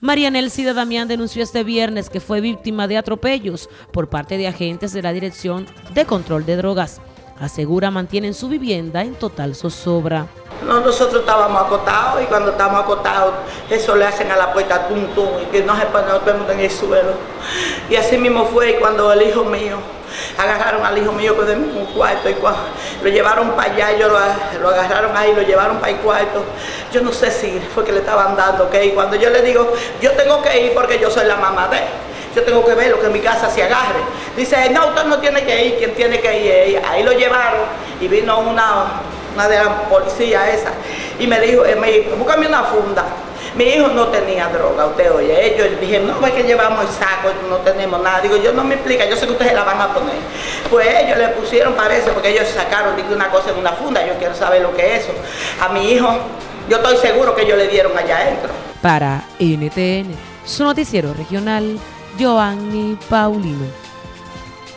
María Nelcida Damián denunció este viernes que fue víctima de atropellos por parte de agentes de la Dirección de Control de Drogas. Asegura mantienen su vivienda en total zozobra. No, nosotros estábamos acotados y cuando estamos acotados, eso le hacen a la puerta tum y que no se pone todo en el suelo. Y así mismo fue cuando el hijo mío, agarraron al hijo mío con el mismo cuarto y lo llevaron para allá, ellos lo, agarraron ahí, lo llevaron para el cuarto. Yo no sé si fue que le estaban dando que ir. Cuando yo le digo, yo tengo que ir porque yo soy la mamá de él yo tengo que ver lo que mi casa se agarre. Dice, no, usted no tiene que ir, quien tiene que ir ella. Ahí lo llevaron y vino una, una de las policías esa y me dijo, eh, me dijo, búscame una funda. Mi hijo no tenía droga, usted oye. Ellos dijeron, no, es que llevamos el saco, no tenemos nada. Digo, yo no me explica, yo sé que ustedes la van a poner. Pues ellos le pusieron, parece, porque ellos sacaron una cosa en una funda, yo quiero saber lo que es eso. A mi hijo, yo estoy seguro que ellos le dieron allá adentro. Para NTN, su noticiero regional, Giovanni Paulino.